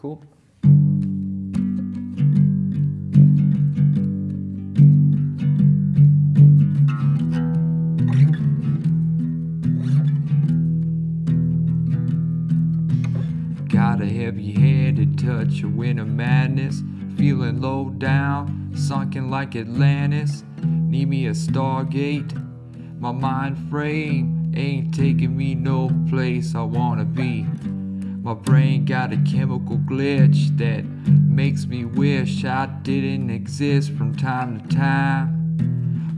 Cool. Got a heavy-handed touch a wind of madness. Feeling low down, sunken like Atlantis. Need me a Stargate. My mind frame ain't taking me no place I wanna be My brain got a chemical glitch that makes me wish I didn't exist from time to time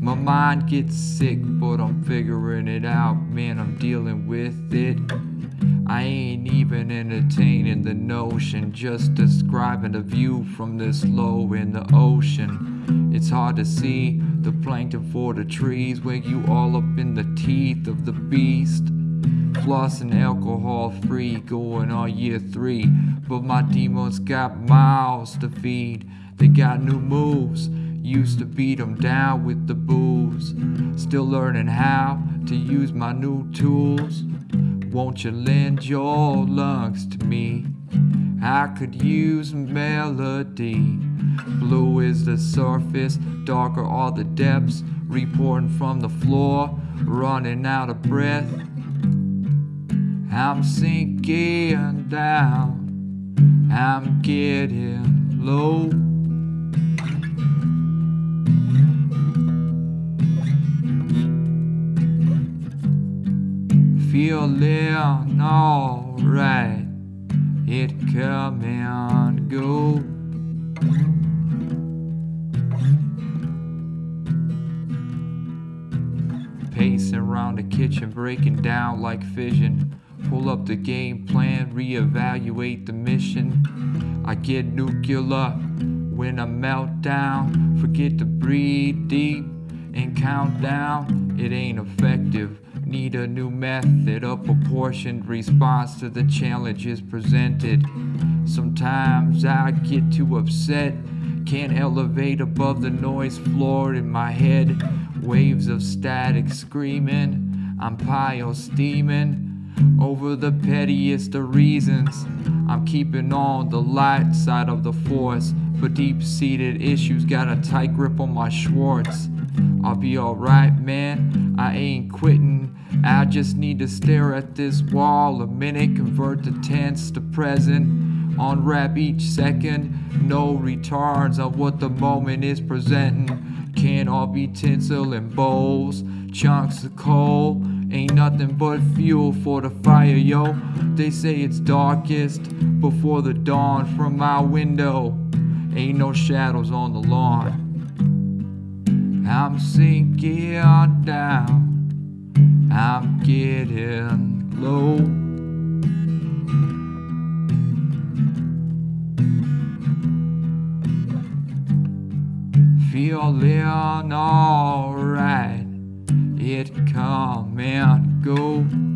my mind gets sick, but I'm figuring it out, man, I'm dealing with it. I ain't even entertaining the notion, just describing the view from this low in the ocean. It's hard to see the plankton for the trees where you all up in the teeth of the beast. Flossing alcohol free, going on year three. But my demons got mouths to feed, they got new moves. Used to beat them down with the booze. Still learning how to use my new tools. Won't you lend your lungs to me? I could use melody. Blue is the surface, darker are the depths. Reporting from the floor, running out of breath. I'm sinking down, I'm getting low. Feeling alright, it come and go. Pacing around the kitchen, breaking down like fission. Pull up the game plan, reevaluate the mission. I get nuclear when I melt down. Forget to breathe deep and count down. It ain't effective. Need a new method, a proportioned response to the challenges presented. Sometimes I get too upset, can't elevate above the noise floor in my head. Waves of static screaming, I'm pile steaming over the pettiest of reasons. I'm keeping on the light side of the force, but deep seated issues got a tight grip on my Schwartz. I'll be alright, man. I ain't quitting. I just need to stare at this wall a minute, convert the tense to present. Unwrap each second, no retards on what the moment is presenting. Can't all be tinsel and bowls, chunks of coal. Ain't nothing but fuel for the fire, yo. They say it's darkest before the dawn from my window. Ain't no shadows on the lawn. I'm sinking down, I'm getting low. Feeling alright, it come and go.